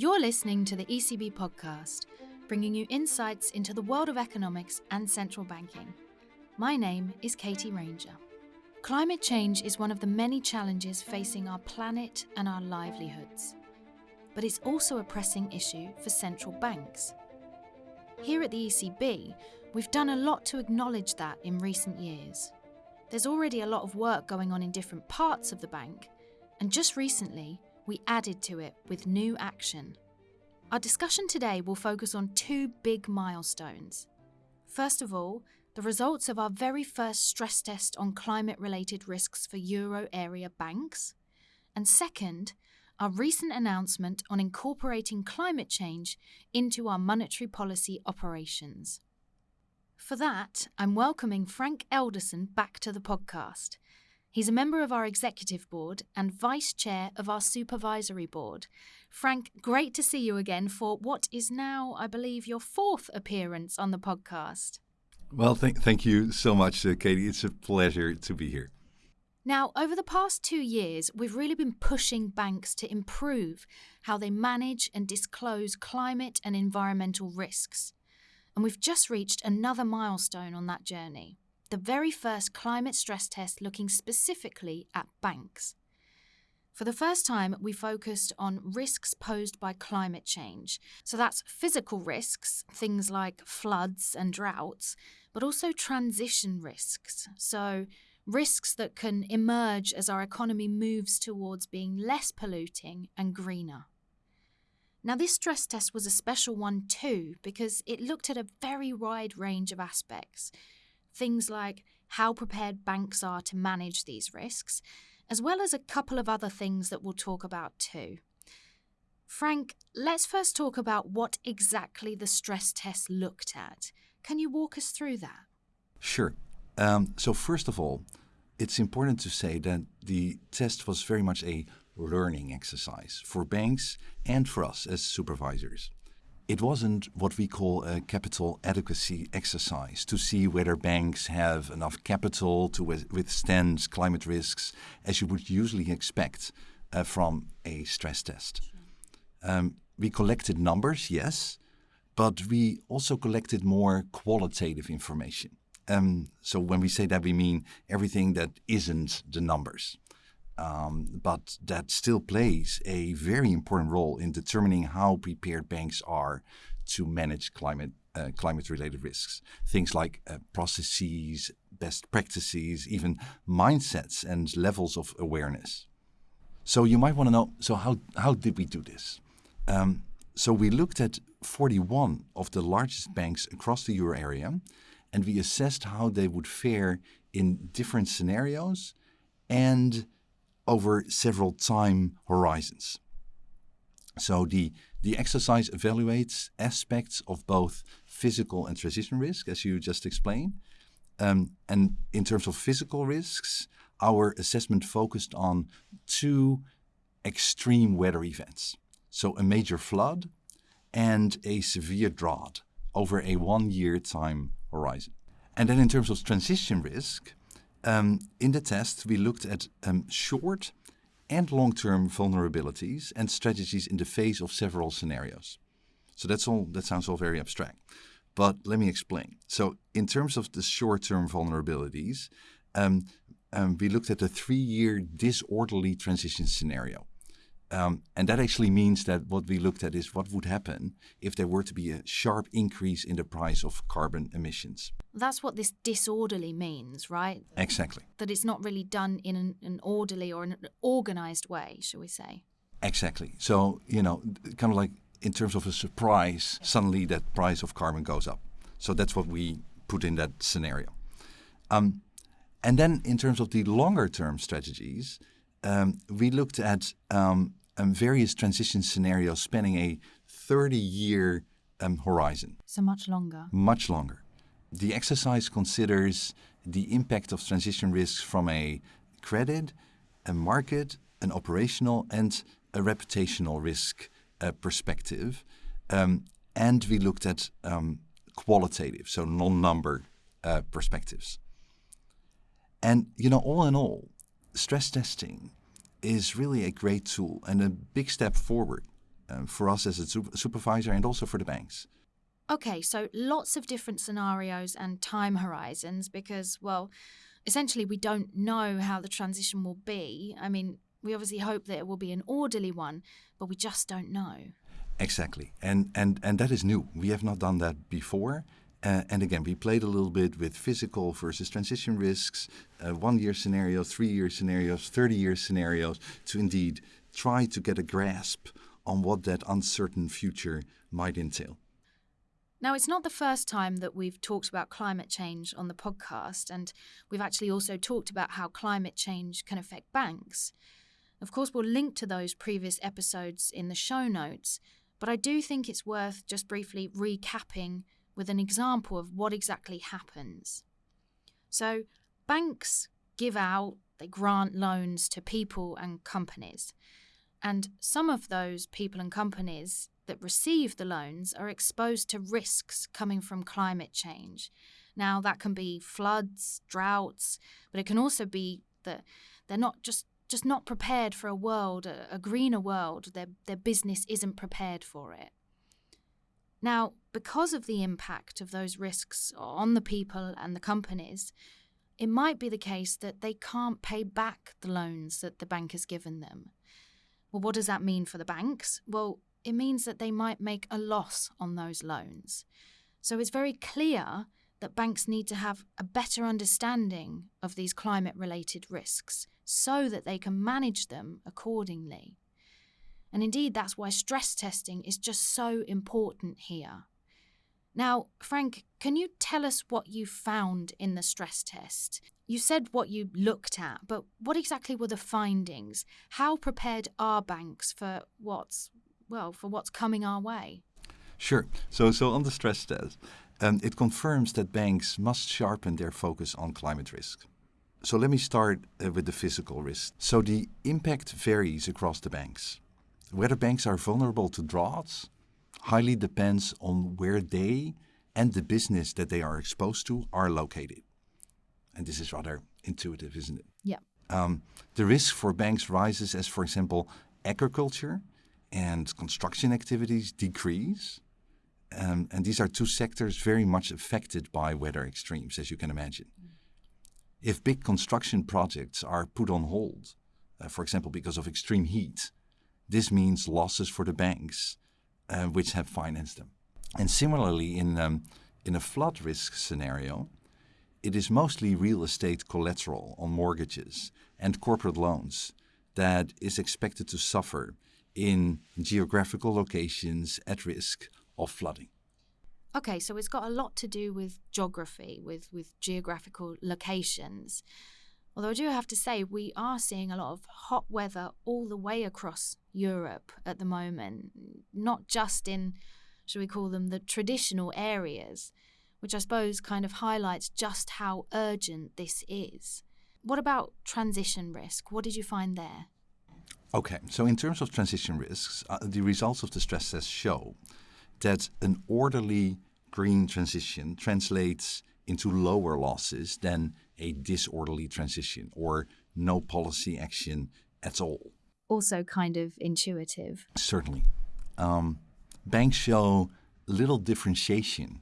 You're listening to the ECB podcast, bringing you insights into the world of economics and central banking. My name is Katie Ranger. Climate change is one of the many challenges facing our planet and our livelihoods. But it's also a pressing issue for central banks. Here at the ECB, we've done a lot to acknowledge that in recent years. There's already a lot of work going on in different parts of the bank, and just recently, we added to it with new action. Our discussion today will focus on two big milestones. First of all, the results of our very first stress test on climate related risks for euro area banks. And second, our recent announcement on incorporating climate change into our monetary policy operations. For that, I'm welcoming Frank Elderson back to the podcast. He's a member of our executive board and vice chair of our supervisory board. Frank, great to see you again for what is now, I believe, your fourth appearance on the podcast. Well, thank, thank you so much, uh, Katie. It's a pleasure to be here. Now, over the past two years, we've really been pushing banks to improve how they manage and disclose climate and environmental risks. And we've just reached another milestone on that journey the very first climate stress test looking specifically at banks. For the first time, we focused on risks posed by climate change. So that's physical risks, things like floods and droughts, but also transition risks. So risks that can emerge as our economy moves towards being less polluting and greener. Now, this stress test was a special one too because it looked at a very wide range of aspects, things like how prepared banks are to manage these risks, as well as a couple of other things that we'll talk about too. Frank, let's first talk about what exactly the stress test looked at. Can you walk us through that? Sure. Um, so, first of all, it's important to say that the test was very much a learning exercise for banks and for us as supervisors it wasn't what we call a capital adequacy exercise to see whether banks have enough capital to withstand climate risks as you would usually expect uh, from a stress test. Um, we collected numbers, yes, but we also collected more qualitative information. Um, so when we say that, we mean everything that isn't the numbers. Um, but that still plays a very important role in determining how prepared banks are to manage climate uh, climate related risks. Things like uh, processes, best practices, even mindsets and levels of awareness. So you might want to know so how, how did we do this? Um, so we looked at 41 of the largest banks across the euro area and we assessed how they would fare in different scenarios and over several time horizons. So the, the exercise evaluates aspects of both physical and transition risk, as you just explained. Um, and in terms of physical risks, our assessment focused on two extreme weather events. So a major flood and a severe drought over a one year time horizon. And then in terms of transition risk, um, in the test, we looked at um, short and long-term vulnerabilities and strategies in the face of several scenarios. So that's all. That sounds all very abstract, but let me explain. So in terms of the short-term vulnerabilities, um, um we looked at a three-year disorderly transition scenario. Um, and that actually means that what we looked at is what would happen if there were to be a sharp increase in the price of carbon emissions. That's what this disorderly means, right? Exactly. That it's not really done in an, an orderly or an organized way, shall we say? Exactly. So, you know, kind of like in terms of a surprise, suddenly that price of carbon goes up. So that's what we put in that scenario. Um, and then in terms of the longer term strategies, um, we looked at um, um, various transition scenarios spanning a 30 year um, horizon. So much longer. Much longer. The exercise considers the impact of transition risks from a credit, a market, an operational, and a reputational risk uh, perspective. Um, and we looked at um, qualitative, so non number uh, perspectives. And, you know, all in all, stress testing is really a great tool and a big step forward um, for us as a super- supervisor and also for the banks. Okay, so lots of different scenarios and time horizons because, well, essentially we don't know how the transition will be. I mean, we obviously hope that it will be an orderly one, but we just don't know. Exactly, and and and that is new. We have not done that before. Uh, and again, we played a little bit with physical versus transition risks, uh, one-year scenarios, three-year scenarios, thirty-year scenarios, to indeed try to get a grasp on what that uncertain future might entail. Now, it's not the first time that we've talked about climate change on the podcast, and we've actually also talked about how climate change can affect banks. Of course, we'll link to those previous episodes in the show notes, but I do think it's worth just briefly recapping with an example of what exactly happens. So, banks give out, they grant loans to people and companies. And some of those people and companies that receive the loans are exposed to risks coming from climate change. Now, that can be floods, droughts, but it can also be that they're not just just not prepared for a world, a, greener world. Their, their business isn't prepared for it. Now, because of the impact of those risks on the people and the companies, it might be the case that they can't pay back the loans that the bank has given them. Well, what does that mean for the banks? Well, it means that they might make a loss on those loans. So it's very clear that banks need to have a better understanding of these climate related risks so that they can manage them accordingly. And indeed, that's why stress testing is just so important here. Now, Frank, can you tell us what you found in the stress test? You said what you looked at, but what exactly were the findings? How prepared are banks for what's well, for what's coming our way? Sure. So, so on the stress test, um, it confirms that banks must sharpen their focus on climate risk. So let me start uh, with the physical risk. So the impact varies across the banks. Whether banks are vulnerable to droughts highly depends on where they and the business that they are exposed to are located. And this is rather intuitive, isn't it? Yeah. Um, the risk for banks rises as, for example, agriculture and construction activities decrease. Um, and these are two sectors very much affected by weather extremes, as you can imagine. Mm. If big construction projects are put on hold, uh, for example, because of extreme heat, this means losses for the banks uh, which have financed them. And similarly, in, um, in a flood risk scenario, it is mostly real estate collateral on mortgages and corporate loans that is expected to suffer in geographical locations at risk of flooding. Okay, so it's got a lot to do with geography, with, with geographical locations. Although I do have to say, we are seeing a lot of hot weather all the way across Europe at the moment, not just in, should we call them, the traditional areas, which I suppose kind of highlights just how urgent this is. What about transition risk? What did you find there? Okay, so in terms of transition risks, uh, the results of the stress test show that an orderly green transition translates into lower losses than a disorderly transition or no policy action at all. Also, kind of intuitive. Certainly. Um, banks show little differentiation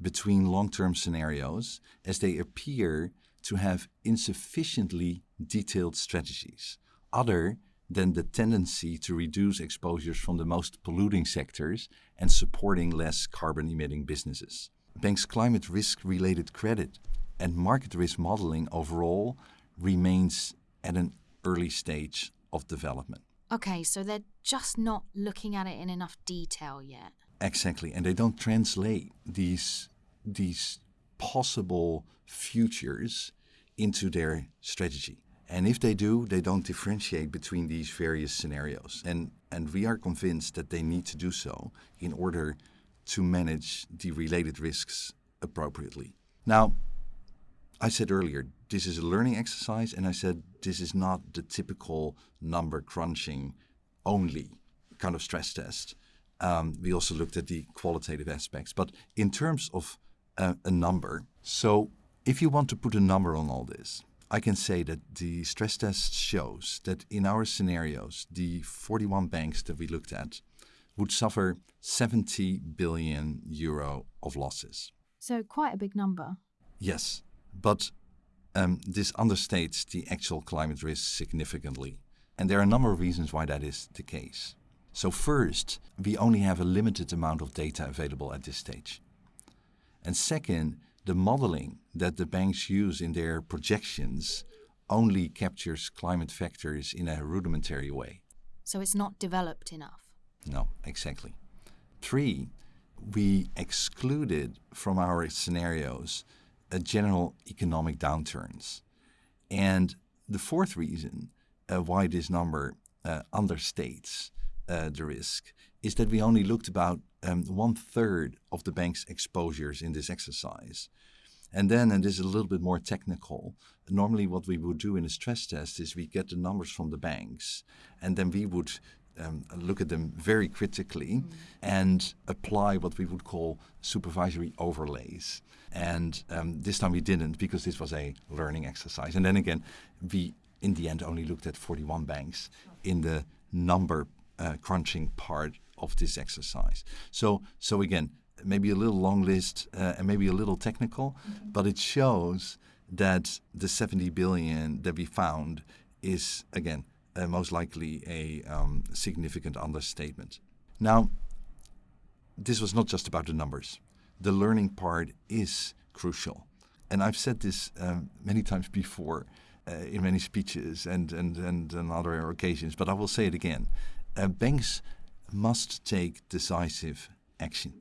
between long term scenarios as they appear to have insufficiently detailed strategies. Other than the tendency to reduce exposures from the most polluting sectors and supporting less carbon emitting businesses. Banks' climate risk related credit and market risk modeling overall remains at an early stage of development. Okay, so they're just not looking at it in enough detail yet. Exactly, and they don't translate these these possible futures into their strategy. And if they do, they don't differentiate between these various scenarios. And, and we are convinced that they need to do so in order to manage the related risks appropriately. Now, I said earlier, this is a learning exercise, and I said this is not the typical number crunching only kind of stress test. Um, we also looked at the qualitative aspects. But in terms of uh, a number, so if you want to put a number on all this, I can say that the stress test shows that in our scenarios, the 41 banks that we looked at would suffer 70 billion euro of losses. So, quite a big number. Yes, but um, this understates the actual climate risk significantly. And there are a number of reasons why that is the case. So, first, we only have a limited amount of data available at this stage. And second, the modeling that the banks use in their projections only captures climate factors in a rudimentary way. So, it's not developed enough. No, exactly. Three, we excluded from our scenarios general economic downturns. And the fourth reason uh, why this number uh, understates uh, the risk is that we only looked about um, one third of the bank's exposures in this exercise. And then, and this is a little bit more technical, normally what we would do in a stress test is we get the numbers from the banks and then we would um, look at them very critically mm. and apply what we would call supervisory overlays. And um, this time we didn't because this was a learning exercise. And then again, we in the end only looked at 41 banks in the number uh, crunching part of this exercise. So, so again, maybe a little long list uh, and maybe a little technical, mm-hmm. but it shows that the 70 billion that we found is again uh, most likely a um, significant understatement. Now, this was not just about the numbers. The learning part is crucial. And I've said this um, many times before uh, in many speeches and, and, and on other occasions, but I will say it again. Uh, banks must take decisive action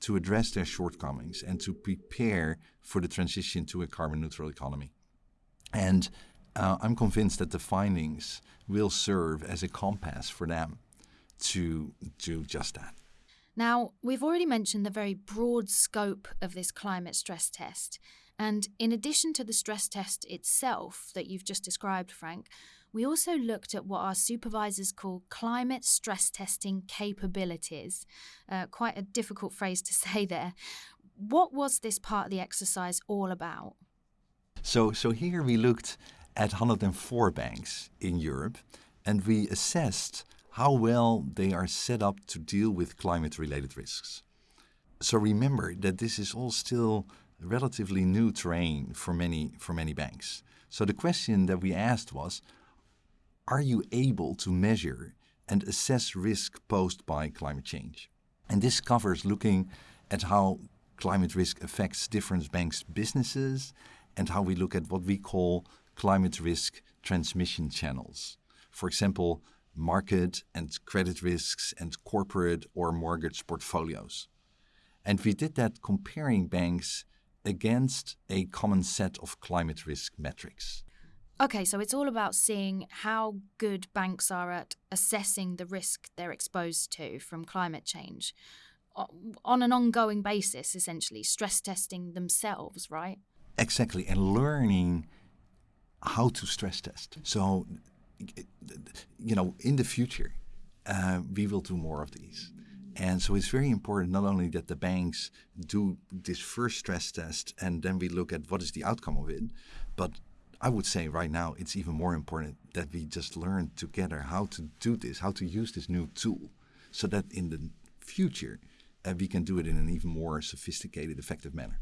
to address their shortcomings and to prepare for the transition to a carbon neutral economy. And uh, I'm convinced that the findings will serve as a compass for them to do just that. Now, we've already mentioned the very broad scope of this climate stress test. And in addition to the stress test itself that you've just described, Frank, we also looked at what our supervisors call climate stress testing capabilities. Uh, quite a difficult phrase to say there. What was this part of the exercise all about? So, so here we looked at 104 banks in Europe, and we assessed how well they are set up to deal with climate related risks. So remember that this is all still relatively new terrain for many, for many banks. So the question that we asked was Are you able to measure and assess risk posed by climate change? And this covers looking at how climate risk affects different banks' businesses and how we look at what we call climate risk transmission channels. For example, market and credit risks and corporate or mortgage portfolios. And we did that comparing banks against a common set of climate risk metrics. Okay, so it's all about seeing how good banks are at assessing the risk they're exposed to from climate change on an ongoing basis, essentially, stress testing themselves, right? Exactly, and learning how to stress test. So, you know, in the future, uh, we will do more of these. And so it's very important not only that the banks do this first stress test and then we look at what is the outcome of it, but I would say right now it's even more important that we just learn together how to do this, how to use this new tool, so that in the future uh, we can do it in an even more sophisticated, effective manner.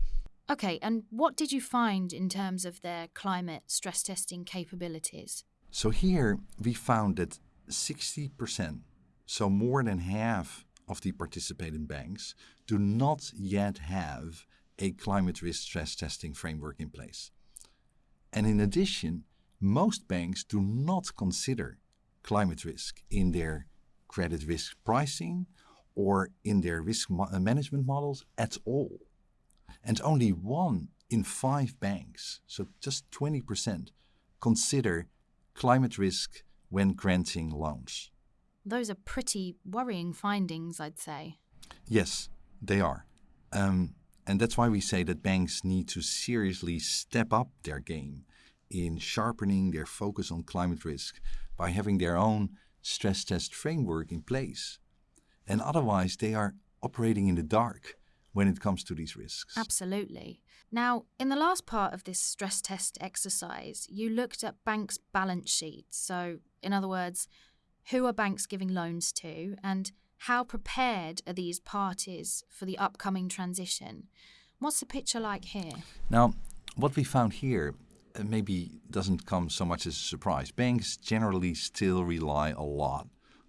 Okay, and what did you find in terms of their climate stress testing capabilities? So here we found that 60%, so more than half of the participating banks, do not yet have a climate risk stress testing framework in place. And in addition, most banks do not consider climate risk in their credit risk pricing or in their risk uh, management models at all and only one in five banks, so just 20%, consider climate risk when granting loans. Those are pretty worrying findings, I'd say. Yes, they are. Um, and that's why we say that banks need to seriously step up their game in sharpening their focus on climate risk by having their own stress test framework in place. And otherwise, they are operating in the dark when it comes to these risks. Absolutely. Now, in the last part of this stress test exercise, you looked at banks' balance sheets. So, in other words, who are banks giving loans to and how prepared are these parties for the upcoming transition? What's the picture like here? Now, what we found here uh, maybe doesn't come so much as a surprise. Banks generally still rely a lot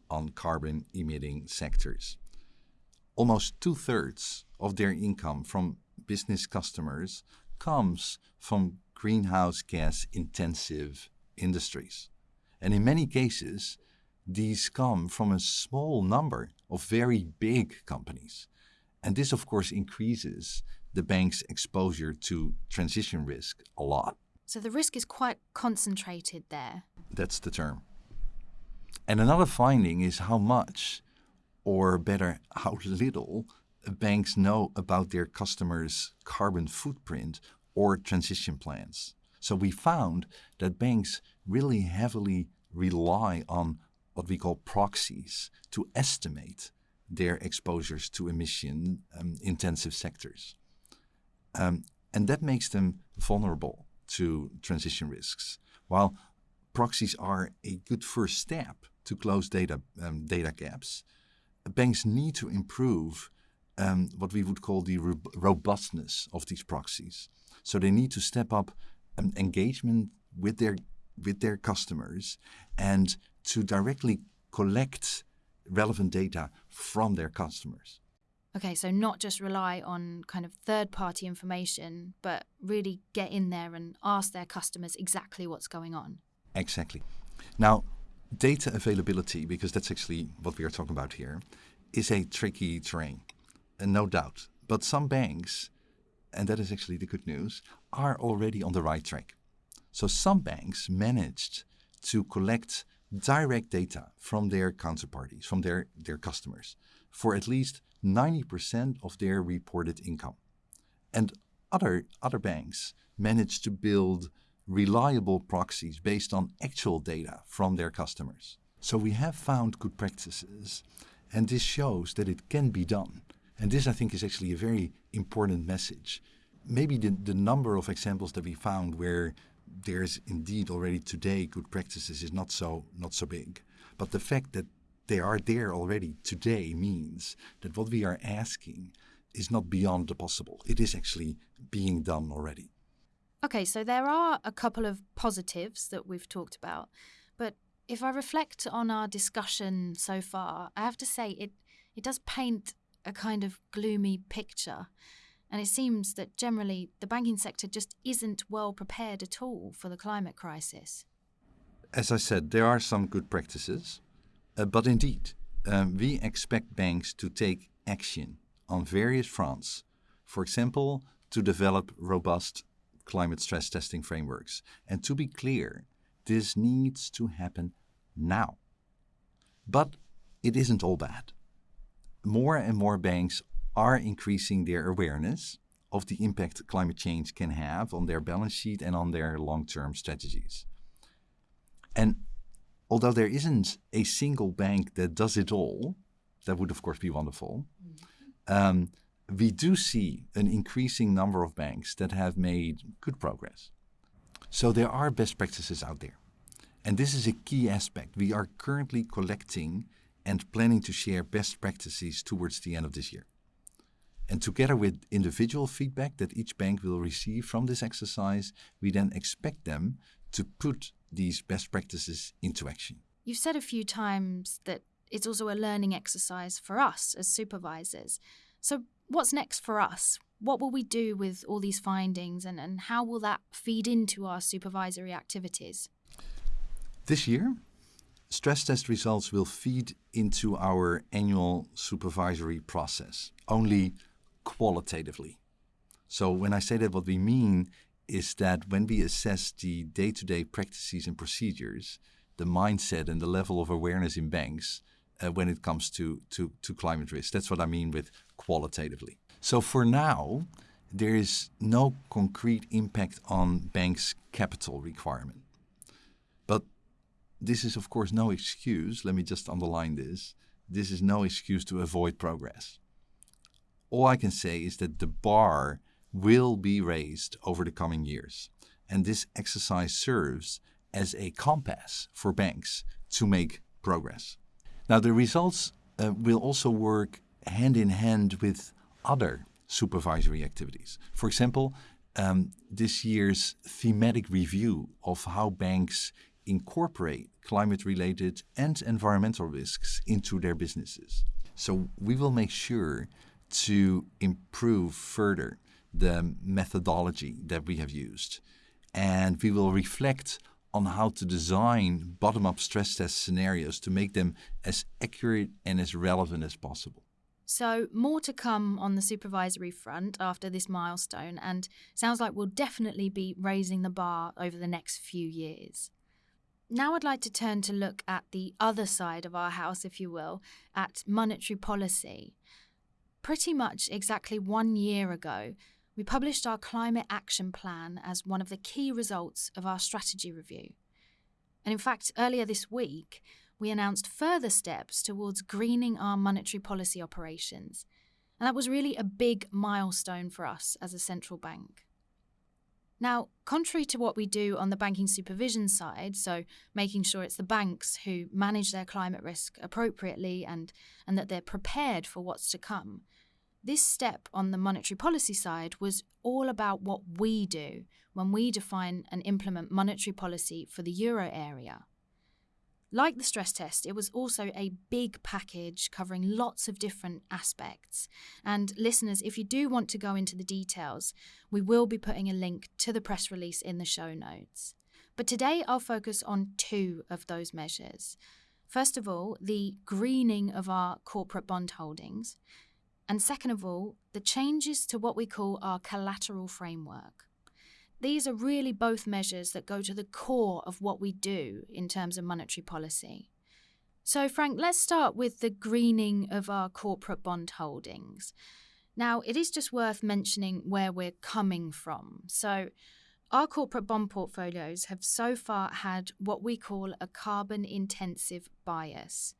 on carbon emitting sectors. Almost two thirds of their income from business customers comes from greenhouse gas intensive industries. And in many cases, these come from a small number of very big companies. And this, of course, increases the bank's exposure to transition risk a lot. So the risk is quite concentrated there. That's the term. And another finding is how much, or better, how little, banks know about their customers' carbon footprint or transition plans. So we found that banks really heavily rely on what we call proxies to estimate their exposures to emission um, intensive sectors. Um, and that makes them vulnerable to transition risks. While proxies are a good first step to close data, um, data gaps, banks need to improve um, what we would call the robustness of these proxies. So they need to step up um, engagement with their with their customers and to directly collect relevant data from their customers. Okay, so not just rely on kind of third party information, but really get in there and ask their customers exactly what's going on. Exactly. Now, data availability, because that's actually what we are talking about here, is a tricky terrain, and no doubt. But some banks, and that is actually the good news, are already on the right track. So some banks managed to collect direct data from their counterparties, from their, their customers, for at least 90% of their reported income. And other, other banks managed to build reliable proxies based on actual data from their customers. So we have found good practices, and this shows that it can be done. And this, I think, is actually a very important message. Maybe the, the number of examples that we found where there's indeed already today good practices is not so not so big. But the fact that they are there already today means that what we are asking is not beyond the possible. It is actually being done already. Okay, so there are a couple of positives that we've talked about, but if I reflect on our discussion so far, I have to say it it does paint a kind of gloomy picture. And it seems that generally the banking sector just isn't well prepared at all for the climate crisis. As I said, there are some good practices, uh, but indeed, um, we expect banks to take action on various fronts. For example, to develop robust climate stress testing frameworks. And to be clear, this needs to happen now. But it isn't all bad. More and more banks are increasing their awareness of the impact climate change can have on their balance sheet and on their long term strategies. And although there isn't a single bank that does it all, that would of course be wonderful. Um, we do see an increasing number of banks that have made good progress. So there are best practices out there. And this is a key aspect. We are currently collecting and planning to share best practices towards the end of this year. And together with individual feedback that each bank will receive from this exercise, we then expect them to put these best practices into action. You've said a few times that it's also a learning exercise for us as supervisors. So, what's next for us? What will we do with all these findings and, and how will that feed into our supervisory activities? This year, stress test results will feed into our annual supervisory process. Only qualitatively. So when I say that, what we mean is that when we assess the day-to-day practices and procedures, the mindset and the level of awareness in banks uh, when it comes to, to, to climate risk. That's what I mean with qualitatively. So for now, there is no concrete impact on banks' capital requirement. But this is, of course, no excuse. Let me just underline this. This is no excuse to avoid progress all I can say is that the bar will be raised over the coming years. And this exercise serves as a compass for banks to make progress. Now, the results uh, will also work hand in hand with other supervisory activities. For example, um, this year's thematic review of how banks incorporate climate related and environmental risks into their businesses. So we will make sure to improve further the methodology that we have used. And we will reflect on how to design bottom up stress test scenarios to make them as accurate and as relevant as possible. So, more to come on the supervisory front after this milestone, and sounds like we'll definitely be raising the bar over the next few years. Now, I'd like to turn to look at the other side of our house, if you will, at monetary policy. Pretty much exactly one year ago, we published our climate action plan as one of the key results of our strategy review. And in fact, earlier this week, we announced further steps towards greening our monetary policy operations. And that was really a big milestone for us as a central bank. Now, contrary to what we do on the banking supervision side, so making sure it's the banks who manage their climate risk appropriately and, and that they're prepared for what's to come, this step on the monetary policy side was all about what we do when we define and implement monetary policy for the euro area. Like the stress test, it was also a big package covering lots of different aspects. And listeners, if you do want to go into the details, we will be putting a link to the press release in the show notes. But today I'll focus on two of those measures. First of all, the greening of our corporate bond holdings, and second of all, the changes to what we call our collateral framework. These are really both measures that go to the core of what we do in terms of monetary policy. So, Frank, let's start with the greening of our corporate bond holdings. Now, it is just worth mentioning where we're coming from. So, our corporate bond portfolios have so far had what we call a carbon intensive bias.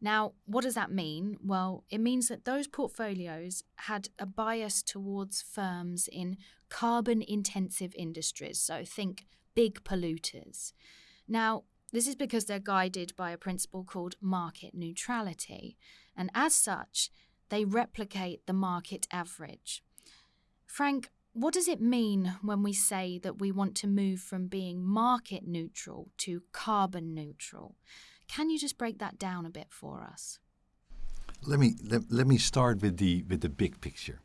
Now, what does that mean? Well, it means that those portfolios had a bias towards firms in carbon intensive industries, so think big polluters. Now, this is because they're guided by a principle called market neutrality, and as such, they replicate the market average. Frank, what does it mean when we say that we want to move from being market neutral to carbon neutral? Can you just break that down a bit for us? Let me let, let me start with the with the big picture.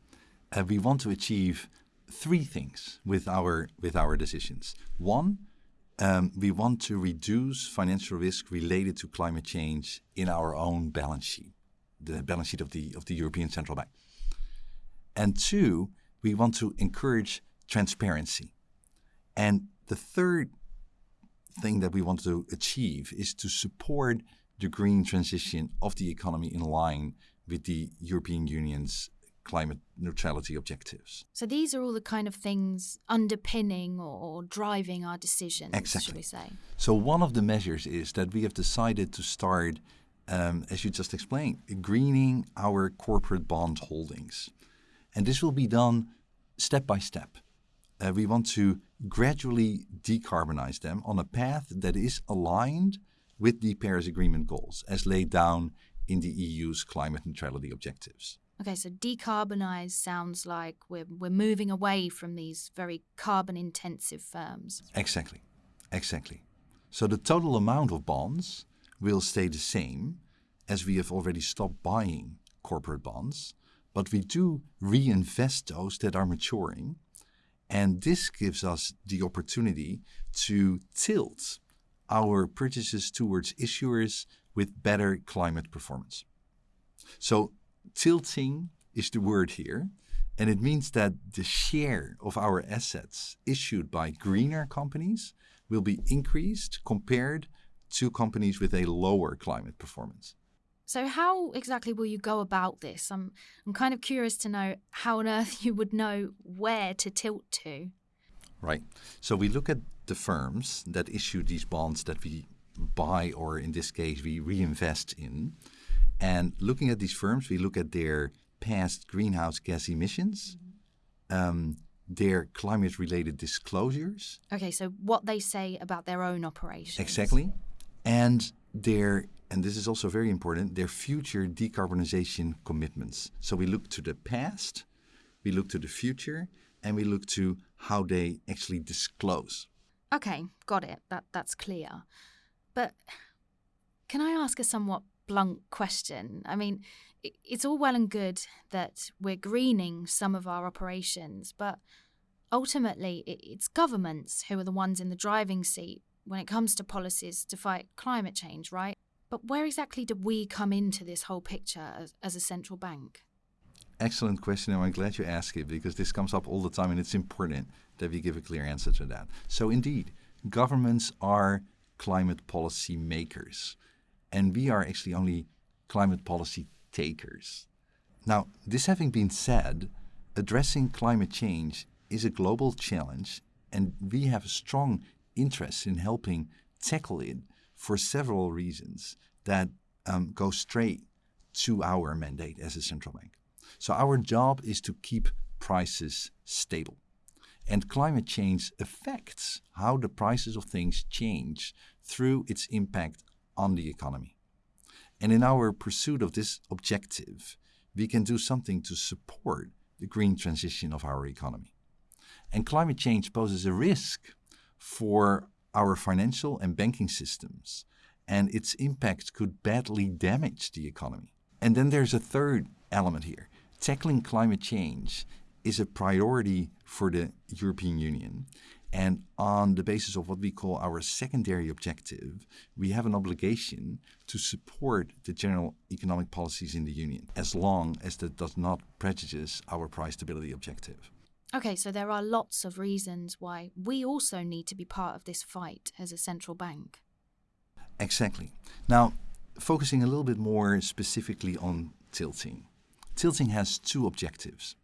Uh, we want to achieve three things with our with our decisions. One, um, we want to reduce financial risk related to climate change in our own balance sheet, the balance sheet of the of the European Central Bank. And two, we want to encourage transparency. And the third thing that we want to achieve is to support the green transition of the economy in line with the European Union's climate neutrality objectives. So these are all the kind of things underpinning or driving our decisions, exactly. should we say? So one of the measures is that we have decided to start, um, as you just explained, greening our corporate bond holdings. And this will be done step by step. Uh, we want to gradually decarbonize them on a path that is aligned with the Paris Agreement goals as laid down in the EU's climate neutrality objectives. Okay, so decarbonize sounds like we're, we're moving away from these very carbon intensive firms. Exactly, exactly. So the total amount of bonds will stay the same as we have already stopped buying corporate bonds, but we do reinvest those that are maturing and this gives us the opportunity to tilt our purchases towards issuers with better climate performance. So, tilting is the word here, and it means that the share of our assets issued by greener companies will be increased compared to companies with a lower climate performance. So, how exactly will you go about this? I'm, I'm kind of curious to know how on earth you would know where to tilt to. Right. So, we look at the firms that issue these bonds that we buy, or in this case, we reinvest in. And looking at these firms, we look at their past greenhouse gas emissions, um, their climate related disclosures. Okay, so what they say about their own operations. Exactly. And their and this is also very important, their future decarbonization commitments. So we look to the past, we look to the future, and we look to how they actually disclose. Okay, got it. That that's clear. But can I ask a somewhat blunt question? I mean, it's all well and good that we're greening some of our operations, but ultimately it's governments who are the ones in the driving seat when it comes to policies to fight climate change, right? But where exactly do we come into this whole picture as, as a central bank? Excellent question, and I'm glad you asked it because this comes up all the time and it's important that we give a clear answer to that. So, indeed, governments are climate policy makers, and we are actually only climate policy takers. Now, this having been said, addressing climate change is a global challenge, and we have a strong interest in helping tackle it for several reasons that um, go straight to our mandate as a central bank. So our job is to keep prices stable. And climate change affects how the prices of things change through its impact on the economy. And in our pursuit of this objective, we can do something to support the green transition of our economy. And climate change poses a risk for our financial and banking systems, and its impact could badly damage the economy. And then there's a third element here tackling climate change is a priority for the European Union. And on the basis of what we call our secondary objective, we have an obligation to support the general economic policies in the Union, as long as that does not prejudice our price stability objective. Okay, so there are lots of reasons why we also need to be part of this fight as a central bank. Exactly. Now, focusing a little bit more specifically on tilting. Tilting has two objectives.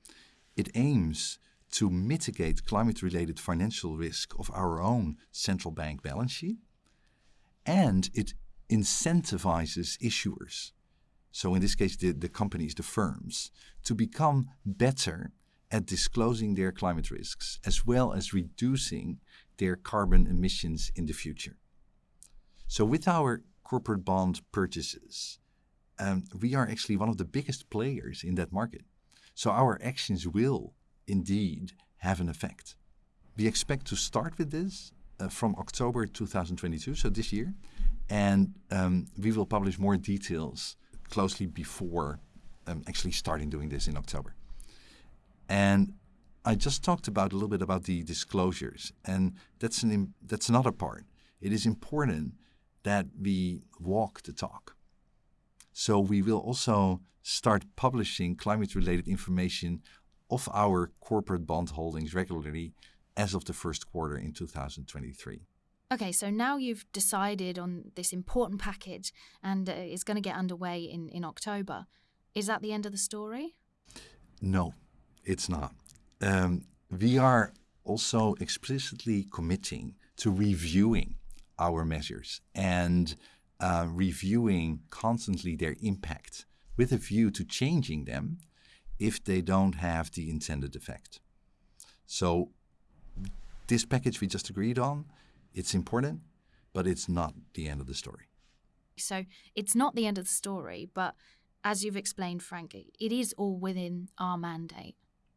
It aims to mitigate climate related financial risk of our own central bank balance sheet, and it incentivizes issuers, so in this case, the, the companies, the firms, to become better at disclosing their climate risks as well as reducing their carbon emissions in the future. So, with our corporate bond purchases, um, we are actually one of the biggest players in that market. So our actions will indeed have an effect. We expect to start with this uh, from October 2022, so this year, and um, we will publish more details closely before um, actually starting doing this in October. And I just talked about a little bit about the disclosures, and that's an that's another part. It is important that we walk the talk. So we will also start publishing climate related information of our corporate bond holdings regularly as of the first quarter in 2023. Okay, so now you've decided on this important package and uh, it's going to get underway in, in October. Is that the end of the story? No, it's not. Um, we are also explicitly committing to reviewing our measures and uh, reviewing constantly their impact with a view to changing them if they don't have the intended effect. So this package we just agreed on, it's important, but it's not the end of the story. So it's not the end of the story, but as you've explained, Frank, it is all within our mandate.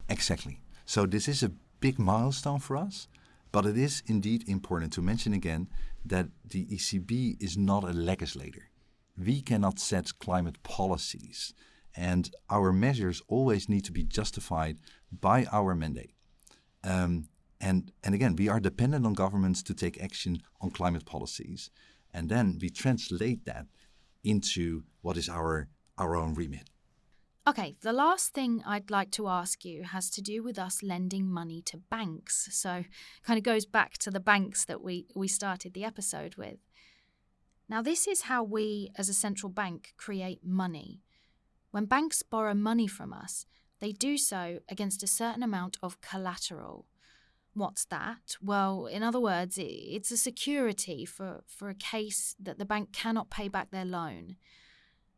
Exactly. So this is a big milestone for us, but it is indeed important to mention again that the ECB is not a legislator. We cannot set climate policies, and our measures always need to be justified by our mandate. Um, and, and again, we are dependent on governments to take action on climate policies, and then we translate that into what is our, our own remit. Okay, the last thing I'd like to ask you has to do with us lending money to banks. So, kind of goes back to the banks that we, we started the episode with. Now, this is how we as a central bank create money. When banks borrow money from us, they do so against a certain amount of collateral. What's that? Well, in other words, it's a security for, for a case that the bank cannot pay back their loan.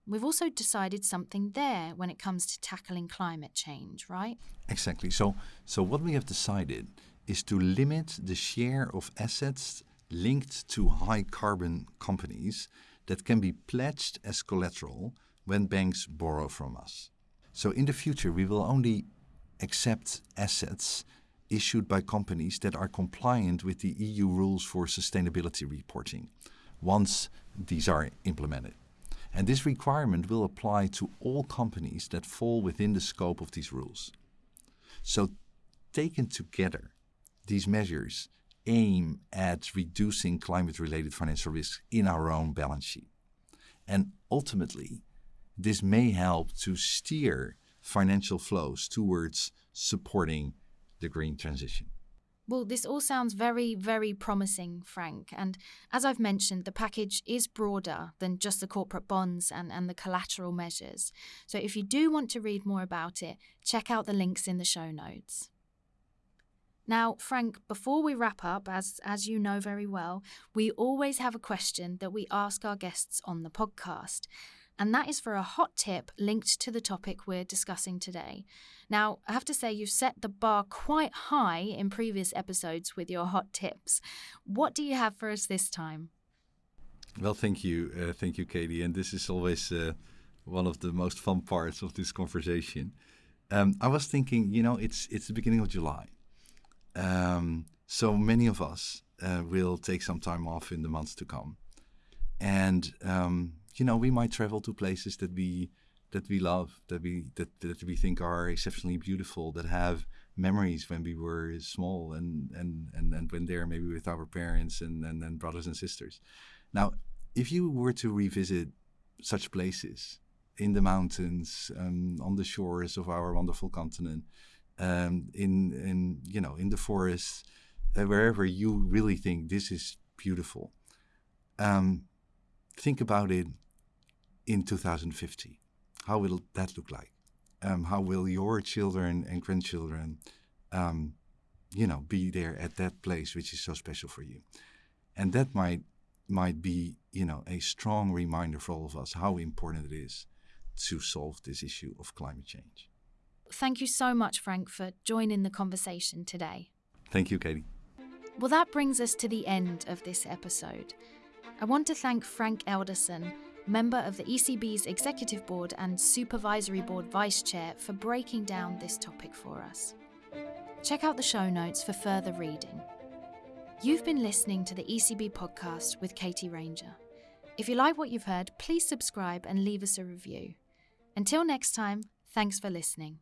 We've also decided something there when it comes to tackling climate change, right? Exactly. So, so what we have decided is to limit the share of assets linked to high carbon companies that can be pledged as collateral when banks borrow from us. So in the future, we will only accept assets issued by companies that are compliant with the EU rules for sustainability reporting once these are implemented. And this requirement will apply to all companies that fall within the scope of these rules. So, taken together, these measures aim at reducing climate related financial risks in our own balance sheet. And ultimately, this may help to steer financial flows towards supporting the green transition. Well, this all sounds very, very promising, Frank. And as I've mentioned, the package is broader than just the corporate bonds and, and the collateral measures. So if you do want to read more about it, check out the links in the show notes. Now, Frank, before we wrap up, as, as you know very well, we always have a question that we ask our guests on the podcast and that is for a hot tip linked to the topic we're discussing today. Now, I have to say, you've set the bar quite high in previous episodes with your hot tips. What do you have for us this time? Well, thank you. Uh, thank you, Katie. And this is always uh, one of the most fun parts of this conversation. Um, I was thinking, you know, it's, it's the beginning of July. Um, so many of us uh, will take some time off in the months to come. And um, you know, we might travel to places that we that we love, that we that, that we think are exceptionally beautiful, that have memories when we were small and and and, and when there maybe with our parents and, and, and brothers and sisters. Now, if you were to revisit such places in the mountains, um, on the shores of our wonderful continent, um, in in you know in the forests, uh, wherever you really think this is beautiful, um, think about it in 2050? How will that look like? Um, how will your children and grandchildren, um, you know, be there at that place which is so special for you? And that might might be, you know, a strong reminder for all of us how important it is to solve this issue of climate change. Thank you so much, Frank, for joining the conversation today. Thank you, Katie. Well, that brings us to the end of this episode. I want to thank Frank Elderson member of the ECB's Executive Board and Supervisory Board Vice Chair, for breaking down this topic for us. Check out the show notes for further reading. You've been listening to the ECB podcast with Katie Ranger. If you like what you've heard, please subscribe and leave us a review. Until next time, thanks for listening.